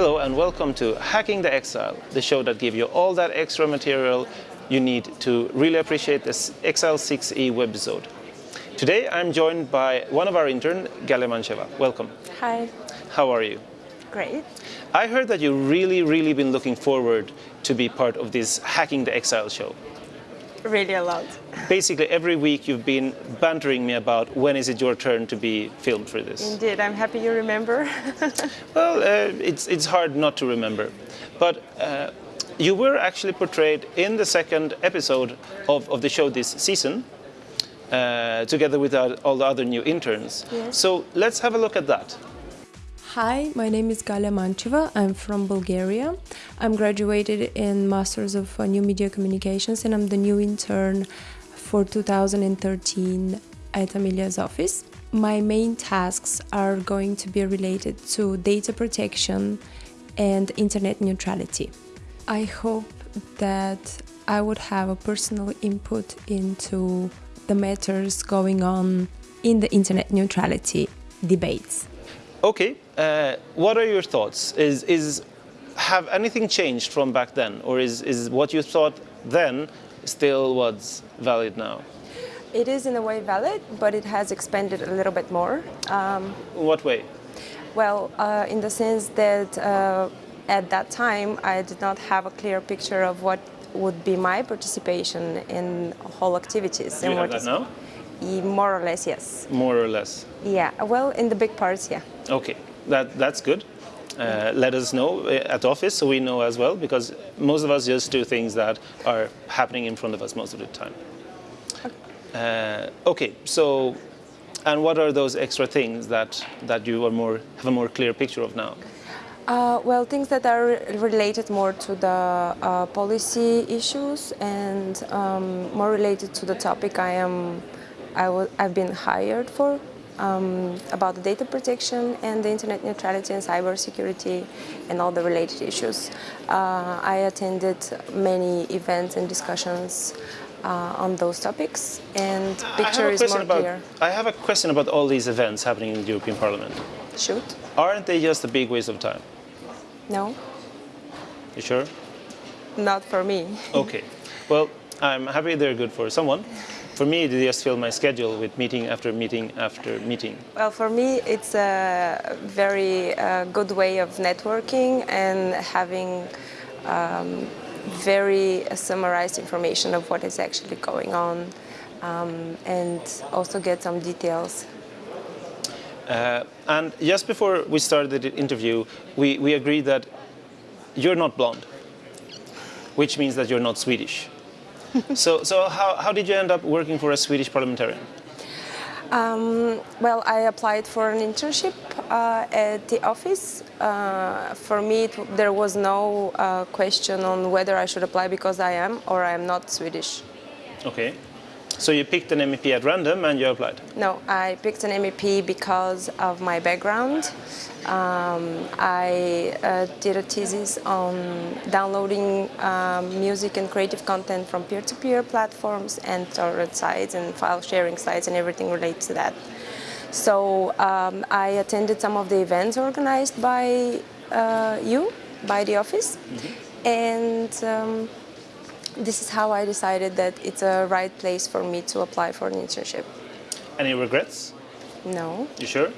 Hello and welcome to Hacking the Exile, the show that gives you all that extra material you need to really appreciate this Exile 6e webisode. Today I'm joined by one of our interns, Galia Mancheva. Welcome. Hi. How are you? Great. I heard that you really, really been looking forward to be part of this Hacking the Exile show. Really a lot. Basically, every week you've been bantering me about when is it your turn to be filmed for this. Indeed, I'm happy you remember. well, uh, it's, it's hard not to remember. But uh, you were actually portrayed in the second episode of, of the show this season, uh, together with all the other new interns. Yes. So let's have a look at that. Hi, my name is Galia Mancheva. I'm from Bulgaria. I'm graduated in Masters of uh, New Media Communications and I'm the new intern for 2013 at Amelia's office. My main tasks are going to be related to data protection and internet neutrality. I hope that I would have a personal input into the matters going on in the internet neutrality debates. Okay, uh, what are your thoughts? Is, is, have anything changed from back then? Or is, is what you thought then still what's valid now? It is in a way valid, but it has expanded a little bit more. Um, in what way? Well, uh, in the sense that uh, at that time I did not have a clear picture of what would be my participation in whole activities. Do you have that now? More or less, yes. More or less? Yeah, well, in the big parts, yeah. Okay, that, that's good. Uh, let us know uh, at office so we know as well, because most of us just do things that are happening in front of us most of the time. Okay, uh, okay so, and what are those extra things that, that you are more, have a more clear picture of now? Uh, well, things that are related more to the uh, policy issues and um, more related to the topic I am I w I've been hired for um, about the data protection and the internet neutrality and cybersecurity and all the related issues. Uh, I attended many events and discussions uh, on those topics and picture is more about, clear. I have a question about all these events happening in the European Parliament. Shoot. Aren't they just a big waste of time? No. You sure? Not for me. okay. Well, I'm happy they're good for someone for me, it just fill my schedule with meeting after meeting after meeting. Well, for me, it's a very uh, good way of networking and having um, very summarized information of what is actually going on um, and also get some details. Uh, and just before we started the interview, we, we agreed that you're not blonde, which means that you're not Swedish. so so how, how did you end up working for a Swedish parliamentarian? Um, well, I applied for an internship uh, at the office. Uh, for me, it, there was no uh, question on whether I should apply because I am or I am not Swedish. Okay. So you picked an MEP at random and you applied? No, I picked an MEP because of my background. Um, I uh, did a thesis on downloading um, music and creative content from peer-to-peer -peer platforms and torrent sites and file sharing sites and everything related to that. So um, I attended some of the events organized by uh, you, by the office, mm -hmm. and um, this is how I decided that it's a right place for me to apply for an internship. Any regrets? No. You sure?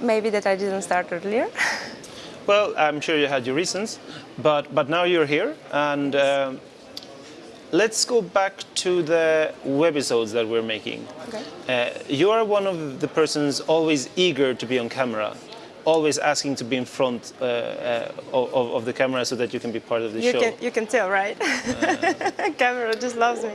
Maybe that I didn't start earlier. well, I'm sure you had your reasons, but, but now you're here and uh, let's go back to the webisodes that we're making. Okay. Uh, you are one of the persons always eager to be on camera always asking to be in front uh, uh, of, of, the camera so that you can be part of the you show. Can, you can tell, right? Uh, camera just loves me.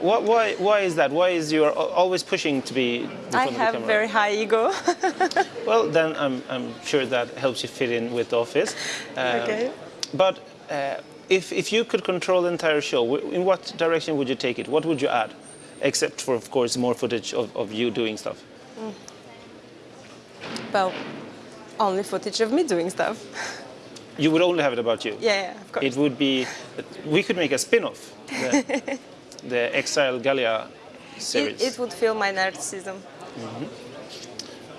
What, why, why is that? Why is you always pushing to be in front I of the have very high ego. well, then I'm, I'm sure that helps you fit in with the office. Um, okay. But uh, if, if you could control the entire show, in what direction would you take it? What would you add? Except for, of course, more footage of, of you doing stuff. Mm. Well, only footage of me doing stuff. You would only have it about you? Yeah, yeah of course. It would be, we could make a spin-off, the, the Exile Galia series. It, it, would fill my narcissism. Mm -hmm.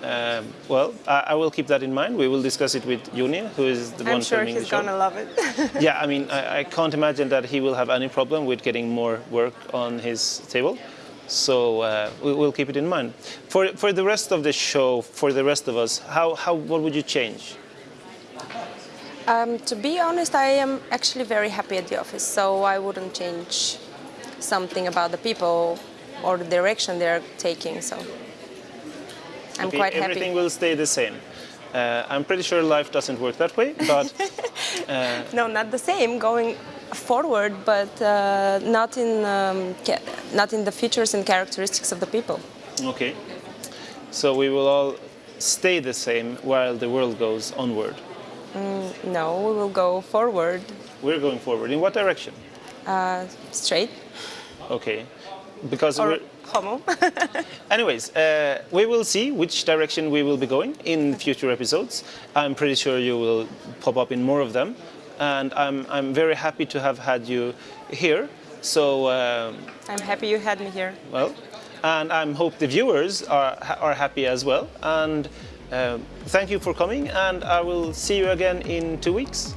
Um, well, I, I will keep that in mind. We will discuss it with Juni, who is the I'm one sure filming the show he's show. gonna love it. Yeah, I mean, I, I can't imagine that he will have any problem with getting more work on his table. So uh, we, will keep it in mind. For, for the rest of the show, for the rest of us, how, how, what would you change? um, to be honest, I am actually very happy at the office, so I wouldn't change something about the people or the direction they're taking. So I'm Okay, quite happy. everything will stay the same. Uh, I'm pretty sure life doesn't work that way, but No, not the same. Going forward, but uh, not in um, not in the features and characteristics of the people. okay. So we will all stay the same while the world goes onward. No, we will go forward, We're going forward. In what direction? uh, straight Okay. Because or we're, homo. Anyways, uh, we will see which direction we will be going in future episodes. I'm pretty sure you will pop up in more of them, and I'm I'm very happy to have had you here. So um, I'm happy you had me here. well, and I hope the viewers are are happy as well. And um thank you for coming, and I will see you again in two weeks.